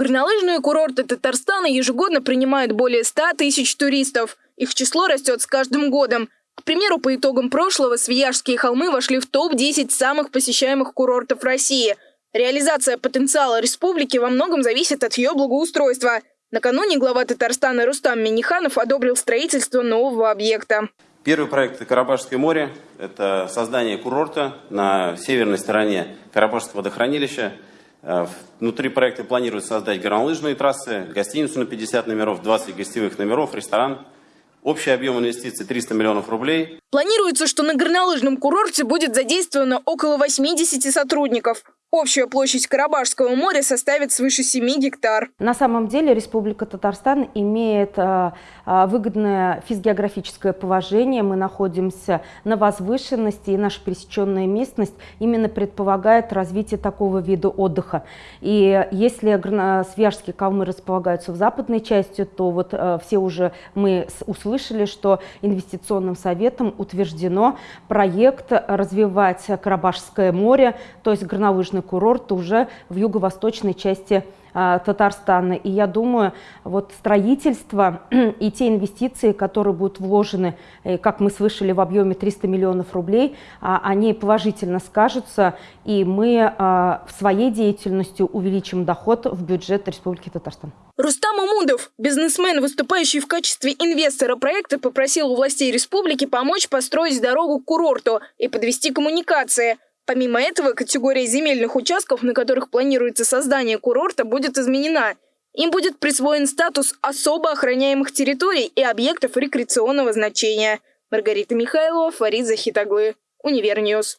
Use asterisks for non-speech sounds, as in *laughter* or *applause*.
Горнолыжные курорты Татарстана ежегодно принимают более 100 тысяч туристов. Их число растет с каждым годом. К примеру, по итогам прошлого Свияжские холмы вошли в топ-10 самых посещаемых курортов России. Реализация потенциала республики во многом зависит от ее благоустройства. Накануне глава Татарстана Рустам Миниханов одобрил строительство нового объекта. Первый проект – это Карабашское море. Это создание курорта на северной стороне Карабашского водохранилища. Э, внутри проекта планируется создать горнолыжные трассы, гостиницу на 50 номеров, 20 гостевых номеров, ресторан. Общий объем инвестиций 300 миллионов рублей. Планируется, что на горнолыжном курорте будет задействовано около 80 сотрудников. Общая площадь Карабашского моря составит свыше 7 гектар. На самом деле Республика Татарстан имеет а, а, выгодное физгеографическое положение. Мы находимся на возвышенности, и наша пересеченная местность именно предполагает развитие такого вида отдыха. И если Свияжские калмы располагаются в западной части, то вот а, все уже мы услышали, что инвестиционным советом утверждено проект развивать Карабашское море, то есть горнолыжный горнолыжный курорт уже в юго-восточной части а, Татарстана. И я думаю, вот строительство *clears throat* и те инвестиции, которые будут вложены, э, как мы слышали, в объеме 300 миллионов рублей, а, они положительно скажутся, и мы а, в своей деятельностью увеличим доход в бюджет Республики Татарстан. Рустам Амудов, бизнесмен, выступающий в качестве инвестора проекта, попросил у властей республики помочь построить дорогу к курорту и подвести коммуникации – Помимо этого, категория земельных участков, на которых планируется создание курорта, будет изменена. Им будет присвоен статус особо охраняемых территорий и объектов рекреационного значения. Маргарита Михайлова, Фарид Захитаглы, Универ News.